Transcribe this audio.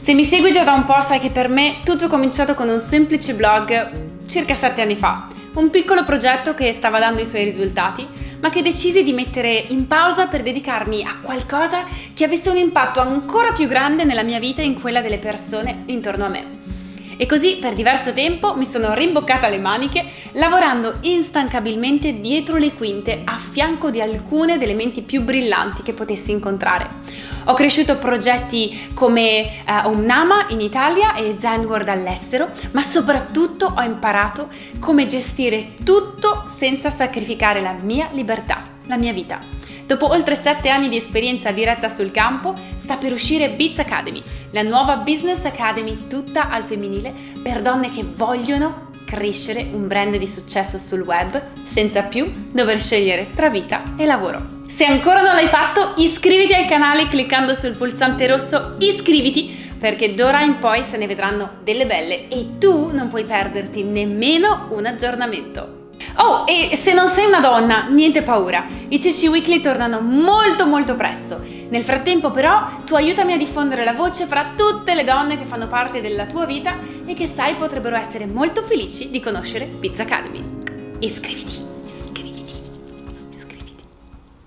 Se mi segui già da un po' sai che per me tutto è cominciato con un semplice blog circa sette anni fa. Un piccolo progetto che stava dando i suoi risultati, ma che decisi di mettere in pausa per dedicarmi a qualcosa che avesse un impatto ancora più grande nella mia vita e in quella delle persone intorno a me. E così per diverso tempo mi sono rimboccata le maniche lavorando instancabilmente dietro le quinte a fianco di alcune delle menti più brillanti che potessi incontrare. Ho cresciuto progetti come uh, Omnama in Italia e Zenworld all'estero, ma soprattutto ho imparato come gestire tutto senza sacrificare la mia libertà, la mia vita. Dopo oltre 7 anni di esperienza diretta sul campo, sta per uscire Biz Academy, la nuova business academy tutta al femminile per donne che vogliono crescere un brand di successo sul web senza più dover scegliere tra vita e lavoro. Se ancora non l'hai fatto, iscriviti al canale cliccando sul pulsante rosso iscriviti perché d'ora in poi se ne vedranno delle belle e tu non puoi perderti nemmeno un aggiornamento. Oh, e se non sei una donna, niente paura, i CC Weekly tornano molto molto presto. Nel frattempo però tu aiutami a diffondere la voce fra tutte le donne che fanno parte della tua vita e che sai potrebbero essere molto felici di conoscere Pizza Academy. Iscriviti!